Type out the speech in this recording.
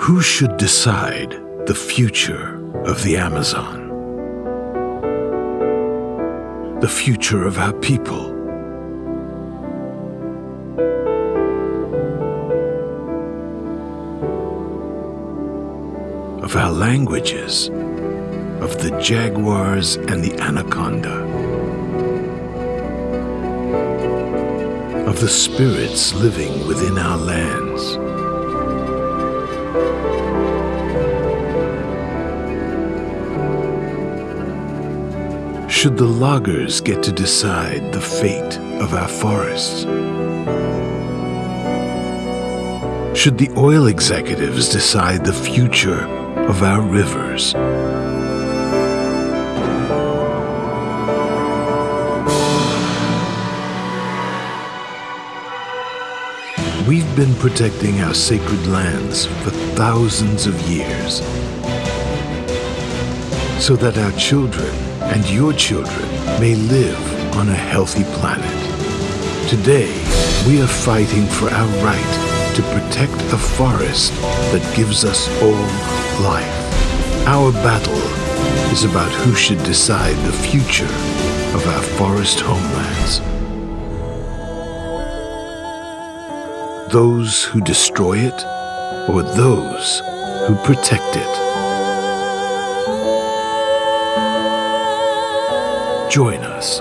Who should decide the future of the Amazon? The future of our people? Of our languages? Of the jaguars and the anaconda? Of the spirits living within our lands? Should the loggers get to decide the fate of our forests? Should the oil executives decide the future of our rivers? We've been protecting our sacred lands for thousands of years so that our children and your children may live on a healthy planet. Today, we are fighting for our right to protect a forest that gives us all life. Our battle is about who should decide the future of our forest homelands. Those who destroy it or those who protect it. Join us